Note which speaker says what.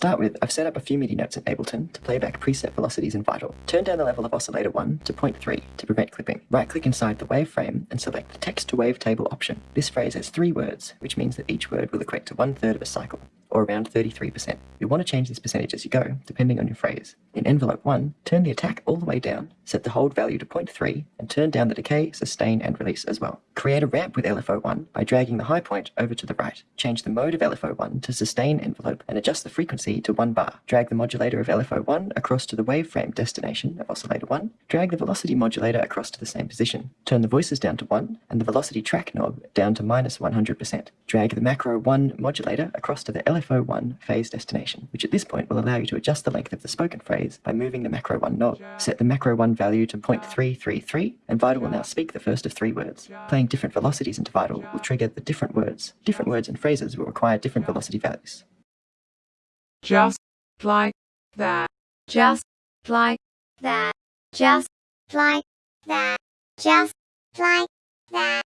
Speaker 1: start with, I've set up a few MIDI notes in Ableton to play back preset velocities in Vital. Turn down the level of oscillator 1 to 0.3 to prevent clipping. Right-click inside the waveframe and select the Text to wavetable option. This phrase has three words, which means that each word will equate to one-third of a cycle or around 33%. You want to change this percentage as you go, depending on your phrase. In envelope 1, turn the attack all the way down, set the hold value to 0.3, and turn down the decay, sustain, and release as well. Create a ramp with LFO1 by dragging the high point over to the right. Change the mode of LFO1 to sustain envelope and adjust the frequency to 1 bar. Drag the modulator of LFO1 across to the waveframe destination of oscillator 1. Drag the velocity modulator across to the same position. Turn the voices down to 1 and the velocity track knob down to minus 100%. Drag the macro 1 modulator across to the LFO LFO1 phase destination, which at this point will allow you to adjust the length of the spoken phrase by moving the macro 1 knob. Set the macro 1 value to 0.333, and Vital will now speak the first of three words. Playing different velocities into Vital will trigger the different words. Different words and phrases will require different velocity values.
Speaker 2: Just like that.
Speaker 3: Just like that. Just like that. Just like that.